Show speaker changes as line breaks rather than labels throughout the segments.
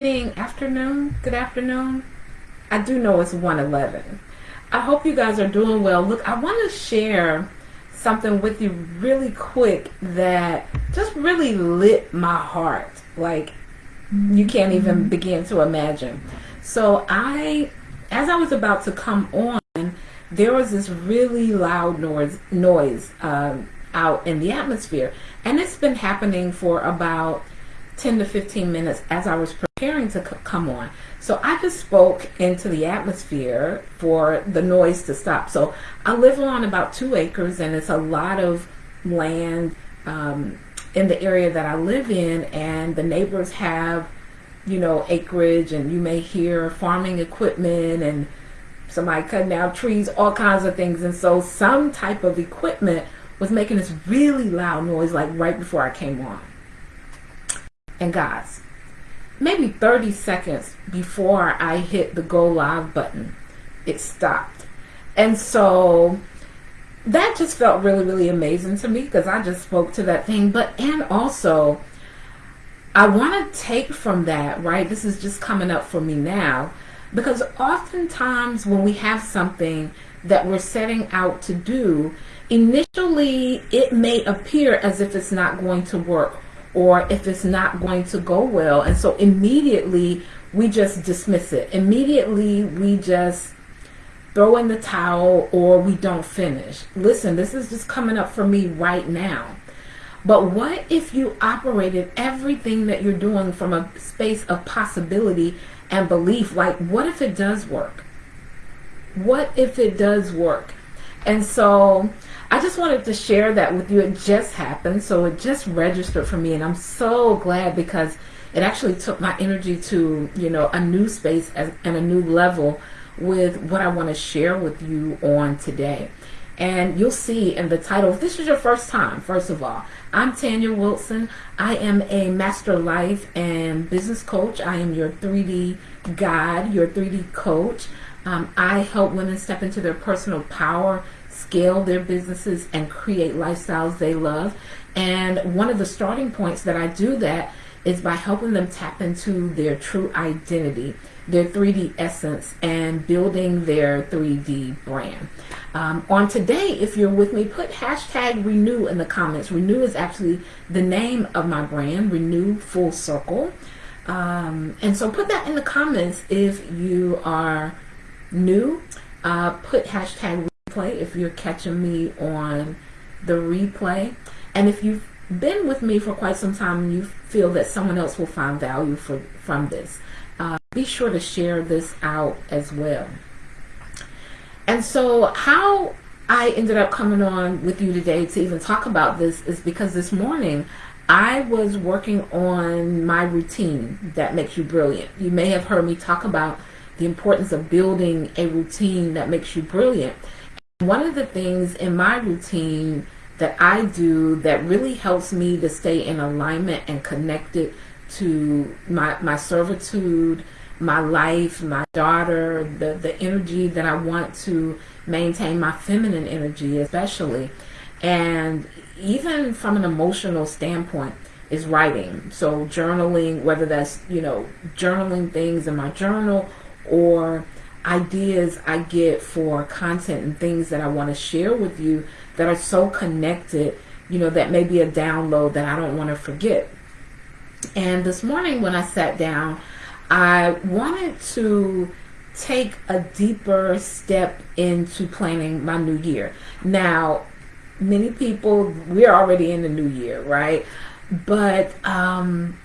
evening, afternoon, good afternoon. I do know it's 111. I hope you guys are doing well. Look, I want to share something with you really quick that just really lit my heart. Like you can't even mm-hmm. begin to imagine. So I, as I was about to come on, there was this really loud noise, noise um, out in the atmosphere. And it's been happening for about 10 to 15 minutes as I was preparing to come on. So I just spoke into the atmosphere for the noise to stop. So I live on about two acres and it's a lot of land um, in the area that I live in and the neighbors have, you know, acreage and you may hear farming equipment and somebody cutting down trees, all kinds of things. And so some type of equipment was making this really loud noise like right before I came on. And guys, maybe 30 seconds before I hit the go live button, it stopped. And so that just felt really, really amazing to me because I just spoke to that thing. But, and also, I want to take from that, right? This is just coming up for me now because oftentimes when we have something that we're setting out to do, initially it may appear as if it's not going to work or if it's not going to go well. And so immediately we just dismiss it. Immediately we just throw in the towel or we don't finish. Listen, this is just coming up for me right now. But what if you operated everything that you're doing from a space of possibility and belief? Like, what if it does work? What if it does work? And so I just wanted to share that with you. It just happened, so it just registered for me, and I'm so glad because it actually took my energy to, you know, a new space and a new level with what I want to share with you on today. And you'll see in the title, if this is your first time, first of all, I'm Tanya Wilson. I am a master life and business coach. I am your 3D guide, your 3D coach. Um, I help women step into their personal power scale their businesses and create lifestyles they love. And one of the starting points that I do that is by helping them tap into their true identity, their 3D essence, and building their 3D brand. Um, on today, if you're with me, put hashtag renew in the comments. Renew is actually the name of my brand, Renew Full Circle. Um, and so put that in the comments if you are new. Uh, put hashtag replay if you're catching me on the replay. And if you've been with me for quite some time and you feel that someone else will find value for, from this, uh, be sure to share this out as well. And so how I ended up coming on with you today to even talk about this is because this morning I was working on my routine that makes you brilliant. You may have heard me talk about the importance of building a routine that makes you brilliant. One of the things in my routine that I do that really helps me to stay in alignment and connected to my, my servitude, my life, my daughter, the, the energy that I want to maintain, my feminine energy especially. And even from an emotional standpoint, is writing. So journaling, whether that's, you know, journaling things in my journal or ideas I get for content and things that I want to share with you that are so connected, you know, that may be a download that I don't want to forget. And this morning when I sat down, I wanted to take a deeper step into planning my new year. Now, many people, we're already in the new year, right? But um,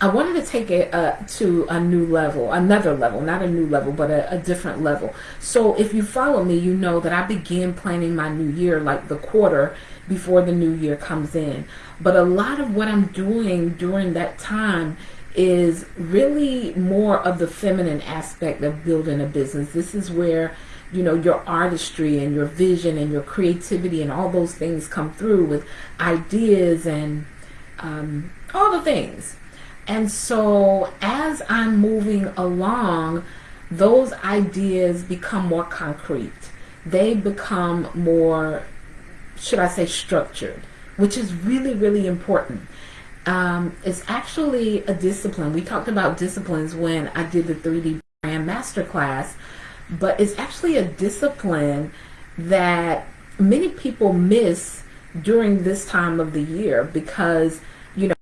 I wanted to take it uh, to a new level, another level, not a new level, but a, a, different level. So if you follow me, you know that I begin planning my new year like the quarter before the new year comes in. But a lot of what I'm doing during that time is really more of the feminine aspect of building a business. This is where you know your artistry and your vision and your creativity and all those things come through with ideas and um, all the things and so as I'm moving along, those ideas become more concrete. They become more, should I say, structured, which is really, really important. um, it's actually a discipline. We talked about disciplines when I did the 3D brand masterclass, but it's actually a discipline that many people miss during this time of the year because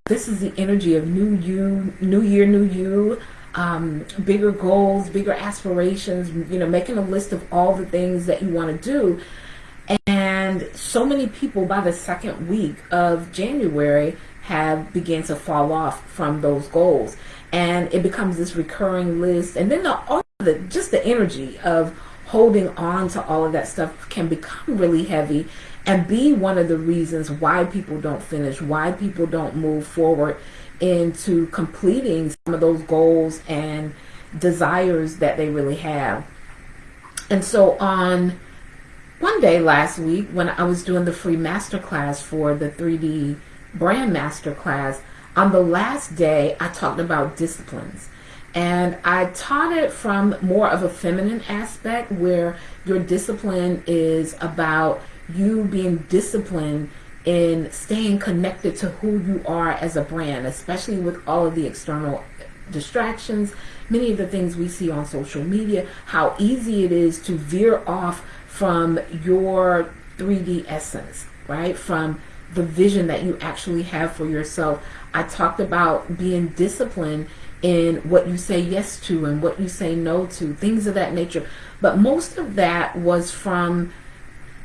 this is the energy of new you, new year, new you. Um, bigger goals, bigger aspirations, you know, making a list of all the things that you want to do. And so many people by the second week of January have began to fall off from those goals. And it becomes this recurring list. And then the, all the, just the energy of holding on to all of that stuff can become really heavy and be one of the reasons why people don't finish, why people don't move forward into completing some of those goals and desires that they really have. And so on one day last week when I was doing the free masterclass for the 3D brand master class, on the last day, I talked about disciplines. And I taught it from more of a feminine aspect where your discipline is about you being disciplined in staying connected to who you are as a brand, especially with all of the external distractions, many of the things we see on social media, how easy it is to veer off from your 3D essence, right? From the vision that you actually have for yourself. I talked about being disciplined in what you say yes to and what you say no to, things of that nature. But most of that was from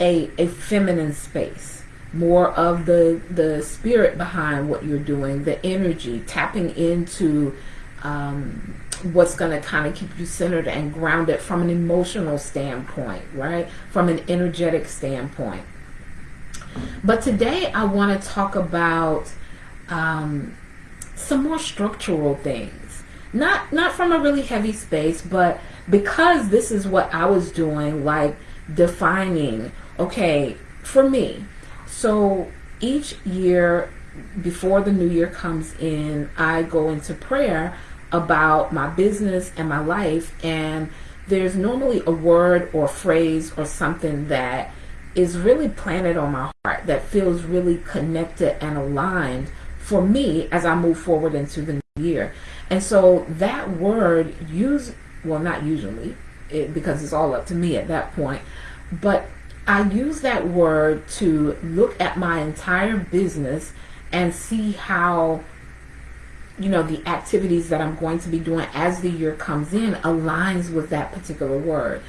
a, a feminine space, more of the, the spirit behind what you're doing, the energy, tapping into um, what's going to kind of keep you centered and grounded from an emotional standpoint, right? From an energetic standpoint. But today I want to talk about um, some more structural things. Not not from a really heavy space, but because this is what I was doing, like defining, okay, for me. So each year before the new year comes in, I go into prayer about my business and my life and there's normally a word or phrase or something that is really planted on my heart that feels really connected and aligned for me as I move forward into the new year. And so that word use well not usually it, because it's all up to me at that point, but I use that word to look at my entire business and see how you know the activities that I'm going to be doing as the year comes in aligns with that particular word.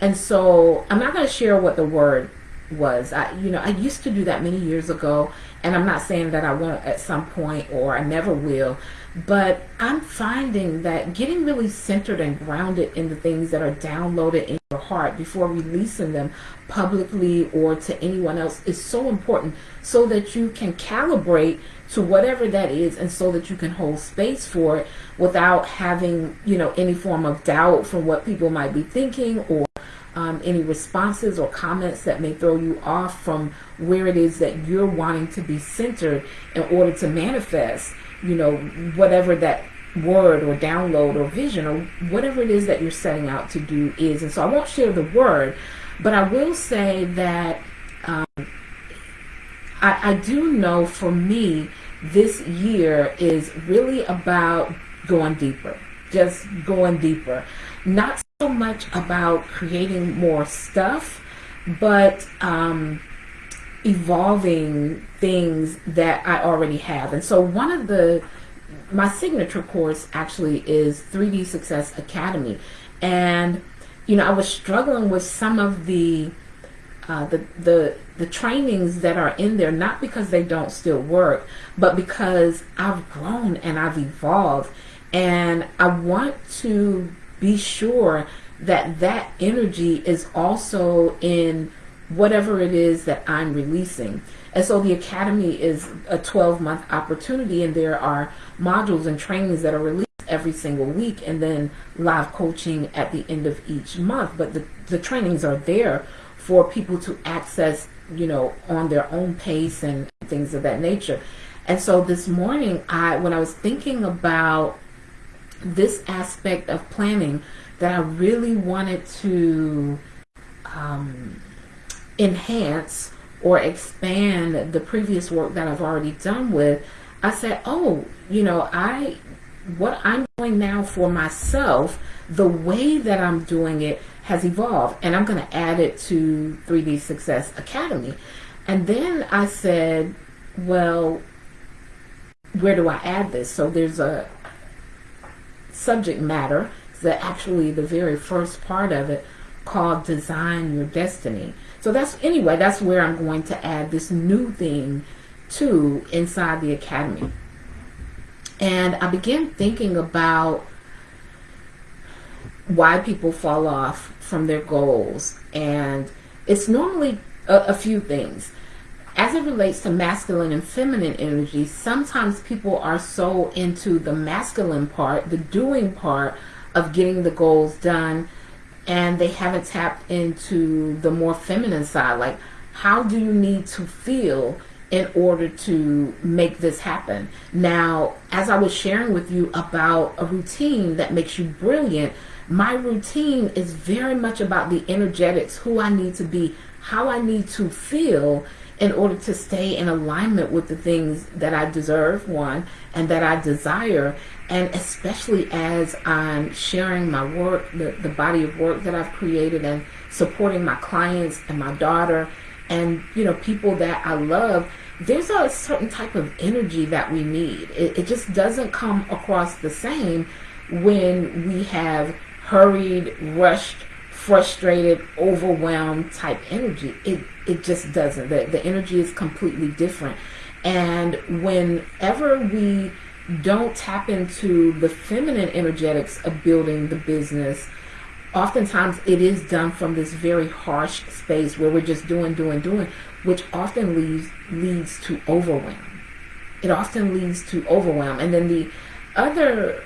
And so I'm not going to share what the word was. I, you know, I used to do that many years ago, and I'm not saying that I won't at some point or I never will, but I'm finding that getting really centered and grounded in the things that are downloaded in your heart before releasing them publicly or to anyone else is so important so that you can calibrate to whatever that is and so that you can hold space for it without having, you know, any form of doubt from what people might be thinking or um, any responses or comments that may throw you off from where it is that you're wanting to be centered in order to manifest, you know, whatever that word or download or vision or whatever it is that you're setting out to do is. And so I won't share the word, but I will say that um, I, I do know for me, this year is really about going deeper, just going deeper. Not so much about creating more stuff, but um, evolving things that I already have. And so one of the, my signature course actually is 3D Success Academy. And, you know, I was struggling with some of the, uh, the, the, the trainings that are in there, not because they don't still work, but because I've grown and I've evolved. And I want to be sure that that energy is also in whatever it is that I'm releasing. And so the Academy is a 12 month opportunity and there are modules and trainings that are released every single week and then live coaching at the end of each month. But the, the trainings are there for people to access, you know, on their own pace and things of that nature. And so this morning, I when I was thinking about this aspect of planning, that I really wanted to um, enhance or expand the previous work that I've already done with, I said, oh, you know, I what I'm doing now for myself, the way that I'm doing it has evolved, and I'm going to add it to 3D Success Academy. And then I said, well, where do I add this? So there's a subject matter that actually the very first part of it called Design Your Destiny. So that's anyway, that's where I'm going to add this new thing to inside the academy. And I began thinking about why people fall off from their goals. And it's normally a, a few things. As it relates to masculine and feminine energy, sometimes people are so into the masculine part, the doing part of getting the goals done, and they haven't tapped into the more feminine side. Like, how do you need to feel in order to make this happen? Now, as I was sharing with you about a routine that makes you brilliant, my routine is very much about the energetics, who I need to be, how I need to feel in order to stay in alignment with the things that I deserve, one, and that I desire. And especially as I'm sharing my work, the, the body of work that I've created, and supporting my clients and my daughter, and you know, people that I love, there's a certain type of energy that we need. It, it just doesn't come across the same when we have hurried, rushed, frustrated, overwhelmed type energy. It it just doesn't. The, the energy is completely different. And whenever we don't tap into the feminine energetics of building the business, oftentimes it is done from this very harsh space where we're just doing, doing, doing, which often leads leads to overwhelm. It often leads to overwhelm. And then the other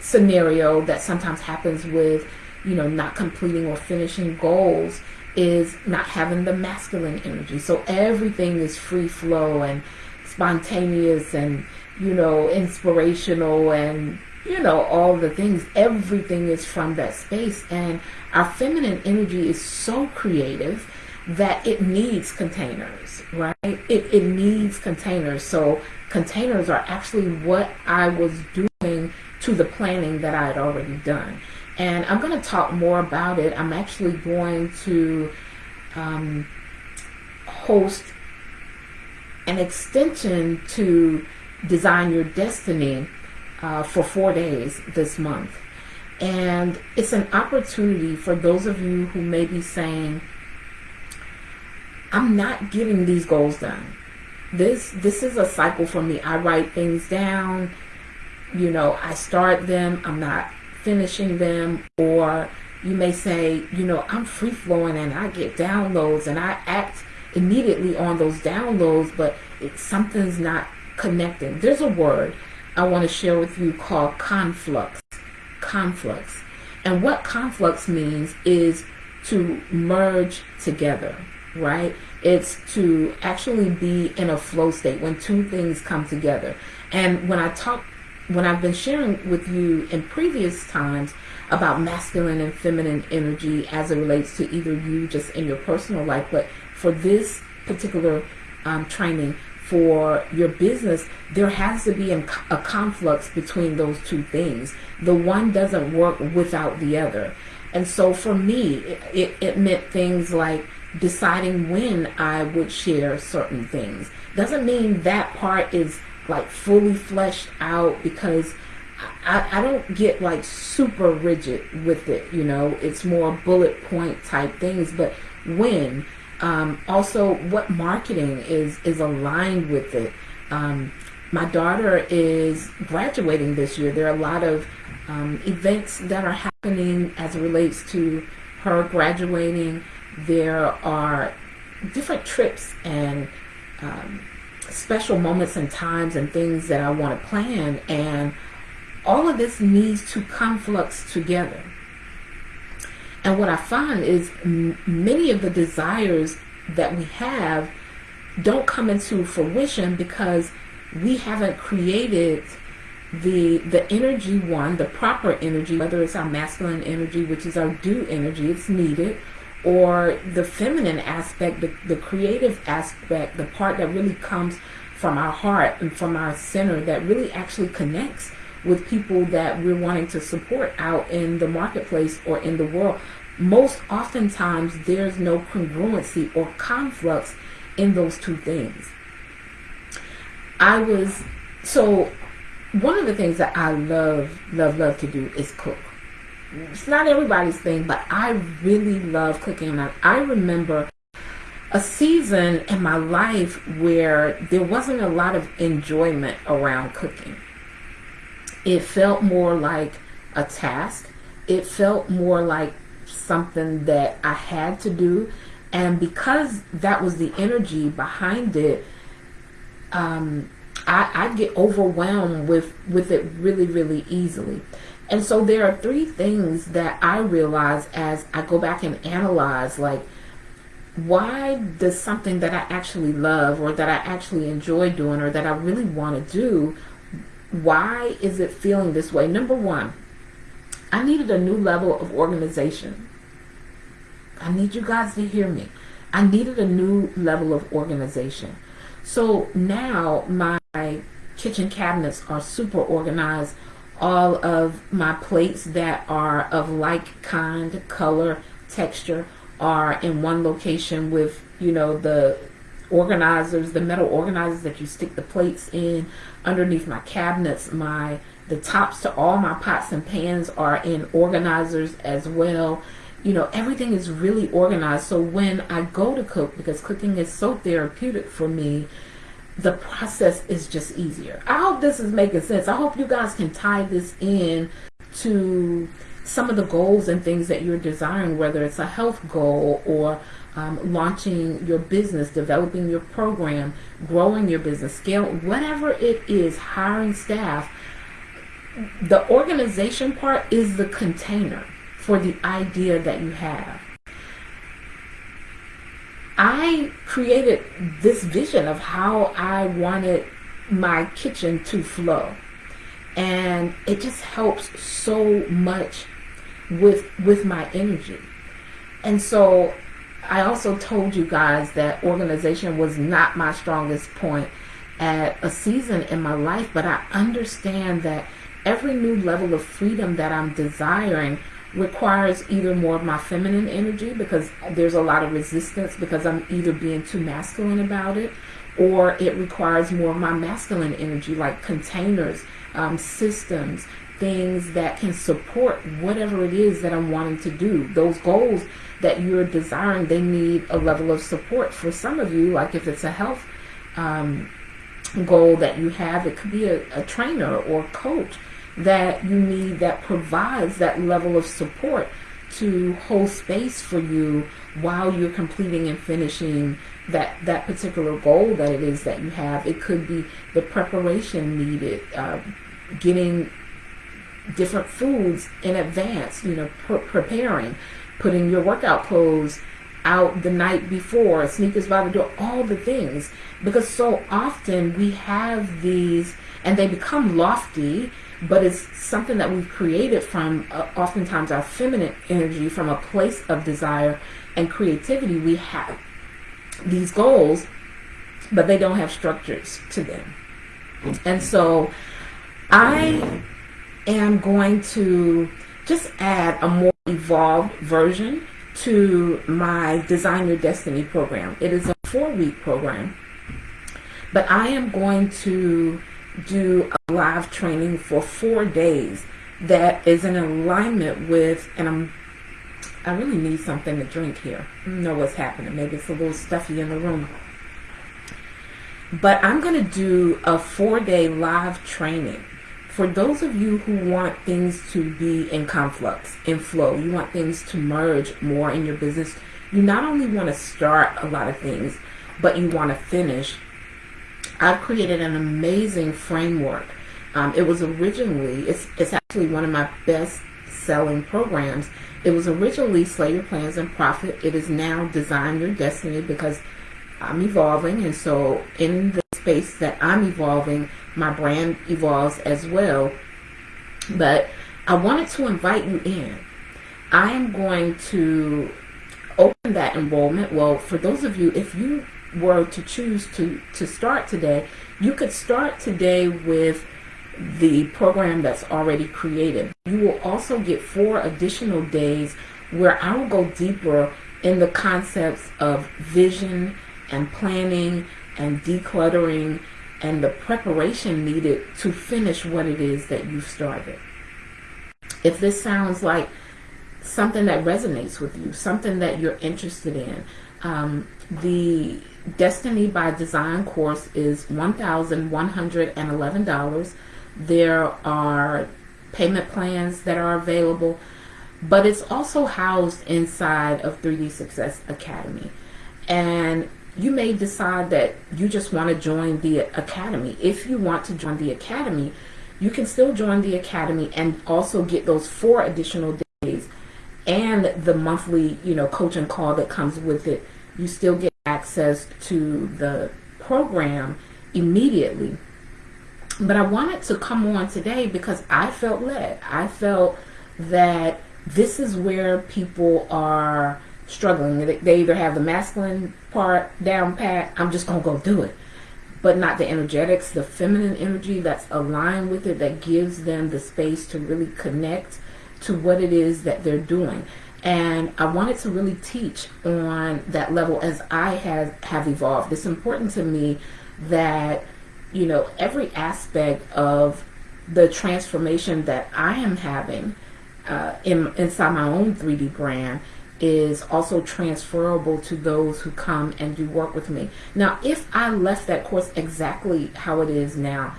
scenario that sometimes happens with, you know, not completing or finishing goals is not having the masculine energy. So everything is free flow and spontaneous and, you know, inspirational and, you know, all the things. Everything is from that space. And our feminine energy is so creative that it needs containers, right? It, it needs containers. So containers are actually what I was doing to the planning that I had already done. And I'm going to talk more about it. I'm actually going to um, host an extension to Design Your Destiny uh, for four days this month. And it's an opportunity for those of you who may be saying, I'm not getting these goals done. This this is a cycle for me. I write things down, you know, I start them, I'm not finishing them, or you may say, you know, I'm free flowing and I get downloads and I act immediately on those downloads, but something's not connecting. There's a word I want to share with you called conflux. Conflux. And what conflux means is to merge together, right? It's to actually be in a flow state when two things come together. And when I talk when I've been sharing with you in previous times about masculine and feminine energy as it relates to either you just in your personal life, but for this particular um, training for your business, there has to be a conflux between those two things. The one doesn't work without the other. And so for me, it, it meant things like deciding when I would share certain things. Doesn't mean that part is like fully fleshed out because I, I don't get like super rigid with it, you know, it's more bullet point type things, but when, um, also what marketing is, is aligned with it. Um, my daughter is graduating this year. There are a lot of um, events that are happening as it relates to her graduating. There are different trips and um, special moments and times and things that I want to plan and all of this needs to conflux together. And what I find is many of the desires that we have don't come into fruition because we haven't created the the energy one, the proper energy, whether it's our masculine energy, which is our do energy, it's needed, or the feminine aspect, the, the creative aspect, the part that really comes from our heart and from our center that really actually connects with people that we're wanting to support out in the marketplace or in the world. Most oftentimes, there's no congruency or conflux in those two things. I was so one of the things that I love, love, love to do is cook. It's not everybody's thing, but I really love cooking. And I remember a season in my life where there wasn't a lot of enjoyment around cooking. It felt more like a task. It felt more like something that I had to do. And because that was the energy behind it, um, I, I get overwhelmed with, with it really, really easily. And so there are three things that I realize as I go back and analyze, like, why does something that I actually love or that I actually enjoy doing or that I really want to do, why is it feeling this way? Number one, I needed a new level of organization. I need you guys to hear me. I needed a new level of organization. So now my kitchen cabinets are super organized. All of my plates that are of like kind, color, texture are in one location with, you know, the organizers, the metal organizers that you stick the plates in underneath my cabinets. My the tops to all my pots and pans are in organizers as well. You know, everything is really organized. So when I go to cook, because cooking is so therapeutic for me, the process is just easier. I hope this is making sense. I hope you guys can tie this in to some of the goals and things that you're desiring, whether it's a health goal or um, launching your business, developing your program, growing your business, scale, whatever it is, hiring staff. The organization part is the container for the idea that you have. I created this vision of how I wanted my kitchen to flow. And it just helps so much with with my energy. And so I also told you guys that organization was not my strongest point at a season in my life, but I understand that every new level of freedom that I'm desiring requires either more of my feminine energy because there's a lot of resistance because I'm either being too masculine about it or it requires more of my masculine energy like containers, um, systems, things that can support whatever it is that I'm wanting to do. Those goals that you're desiring, they need a level of support. For some of you, like if it's a health um, goal that you have, it could be a, a trainer or coach that you need that provides that level of support to hold space for you while you're completing and finishing that that particular goal that it is that you have. It could be the preparation needed, uh, getting different foods in advance, you know, pre preparing, putting your workout clothes out the night before, sneakers by the door, all the things. Because so often we have these, and they become lofty but it's something that we've created from uh, oftentimes our feminine energy from a place of desire and creativity. We have these goals but they don't have structures to them. And so i am going to just add a more evolved version to my design your destiny program. It is a four week program but i am going to do a live training for four days that is in alignment with, and I'm, I really need something to drink here. I know what's happening. Maybe it's a little stuffy in the room. But I'm going to do a four day live training for those of you who want things to be in conflux, in flow, you want things to merge more in your business. You not only want to start a lot of things, but you want to finish I've created an amazing framework. Um, it was originally, it's, it's actually one of my best selling programs. It was originally Slay Your Plans and Profit. It is now Design Your Destiny because I'm evolving. And so in the space that I'm evolving, my brand evolves as well. But I wanted to invite you in. I am going to open that enrollment. Well, for those of you, if you were to choose to, to start today, you could start today with the program that's already created. You will also get four additional days where I will go deeper in the concepts of vision and planning and decluttering and the preparation needed to finish what it is that you started. If this sounds like something that resonates with you, something that you're interested in, um, the Destiny by Design course is $1,111. There are payment plans that are available, but it's also housed inside of 3D Success Academy. And you may decide that you just want to join the academy. If you want to join the academy, you can still join the academy and also get those four additional days and the monthly, you know, coaching call that comes with it. You still get access to the program immediately. But I wanted to come on today because I felt led. I felt that this is where people are struggling. They either have the masculine part down pat, I'm just going to go do it. But not the energetics, the feminine energy that's aligned with it, that gives them the space to really connect to what it is that they're doing. And I wanted to really teach on that level as I have, have evolved. It's important to me that, you know, every aspect of the transformation that I am having uh, in, inside my own 3D brand is also transferable to those who come and do work with me. Now, if I left that course exactly how it is now,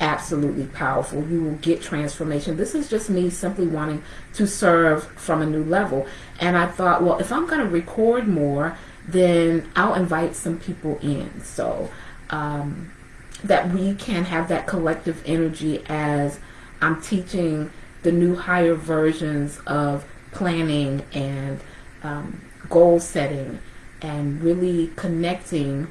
absolutely powerful. You will get transformation. This is just me simply wanting to serve from a new level. And I thought, well, if I'm going to record more, then I'll invite some people in. So um, that we can have that collective energy as I'm teaching the new higher versions of planning and um, goal setting and really connecting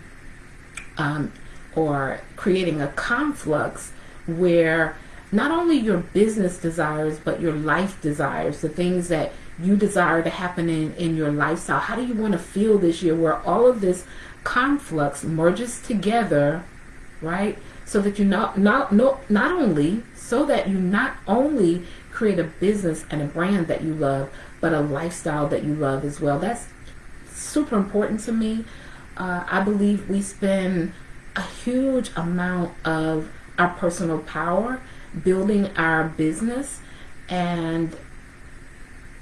um, or creating a conflux where not only your business desires but your life desires the things that you desire to happen in, in your lifestyle how do you want to feel this year where all of this conflux merges together right so that you not not not, not only so that you not only create a business and a brand that you love, but a lifestyle that you love as well. That's super important to me. Uh, I believe we spend a huge amount of our personal power building our business, and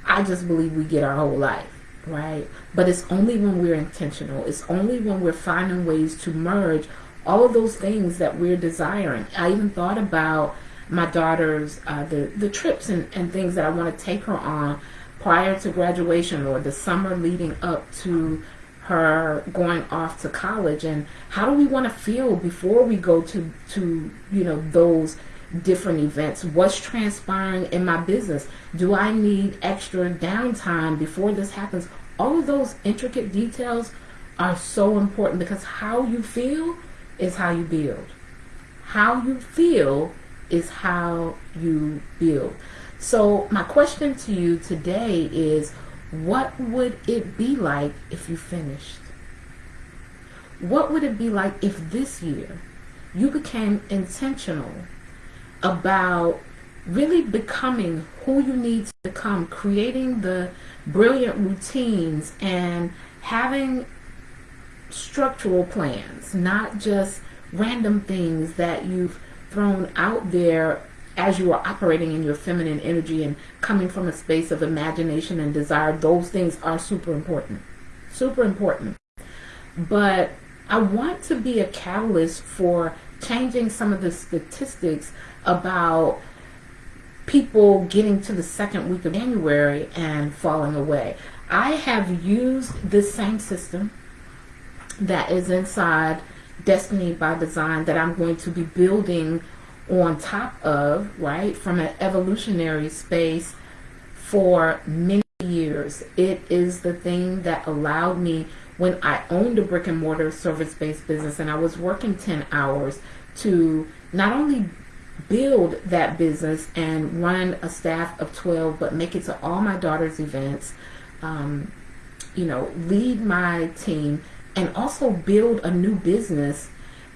I just believe we get our whole life, right? But it's only when we're intentional, it's only when we're finding ways to merge all of those things that we're desiring. I even thought about my daughter's uh, the the trips and, and things that I want to take her on prior to graduation or the summer leading up to her going off to college and how do we want to feel before we go to to you know those different events? What's transpiring in my business? Do i need extra downtime before this happens? All of those intricate details are so important because how you feel is how you build. How you feel is how you build. So my question to you today is, what would it be like if you finished? What would it be like if this year you became intentional about really becoming who you need to become, creating the brilliant routines and having structural plans, not just random things that you've thrown out there as you are operating in your feminine energy and coming from a space of imagination and desire, those things are super important. Super important. But I want to be a catalyst for changing some of the statistics about people getting to the second week of January and falling away. I have used this same system that is inside Destiny by Design that I'm going to be building on top of, right, from an evolutionary space for many years. It is the thing that allowed me when I owned a brick and mortar service based business and I was working 10 hours to not only build that business and run a staff of 12, but make it to all my daughter's events, um, you know, lead my team, and also build a new business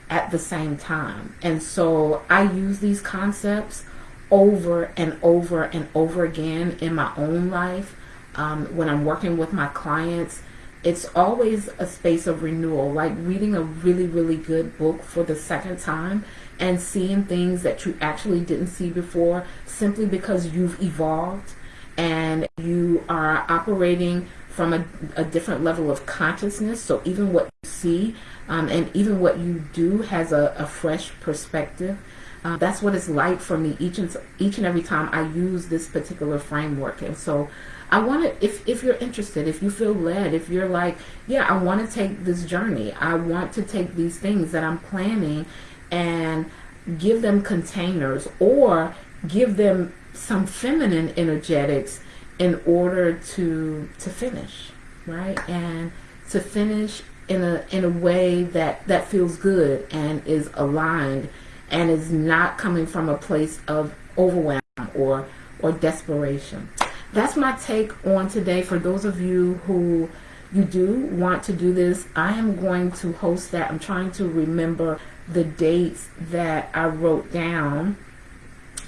at the same time. And so I use these concepts over and over and over again in my own life. Um, when I'm working with my clients, it's always a space of renewal, like reading a really, really good book for the second time and seeing things that you actually didn't see before simply because you've evolved and you are operating from a, a different level of consciousness. So even what you see um, and even what you do has a, a fresh perspective. Uh, that's what it's like for me each and each and every time I use this particular framework. And so I want to, if, if you're interested, if you feel led, if you're like, yeah, I want to take this journey. I want to take these things that I'm planning and give them containers or give them some feminine energetics in order to to finish right? And to finish in a in a way that that feels good and is aligned and is not coming from a place of overwhelm or or desperation. That's my take on today. For those of you who you do want to do this i am going to host that. I'm trying to remember the dates that i wrote down.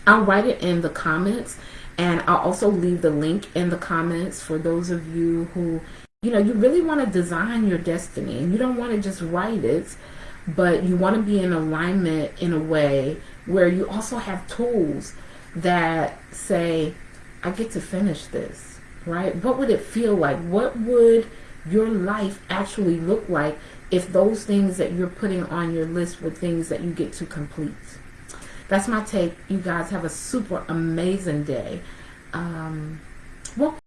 I'll write it in the comments and I'll also leave the link in the comments for those of you who, you know, you really want to design your destiny and you don't want to just write it, but you want to be in alignment in a way where you also have tools that say, I get to finish this, right? What would it feel like? What would your life actually look like if those things that you're putting on your list were things that you get to complete? That's my take. You guys have a super amazing day. Um, well,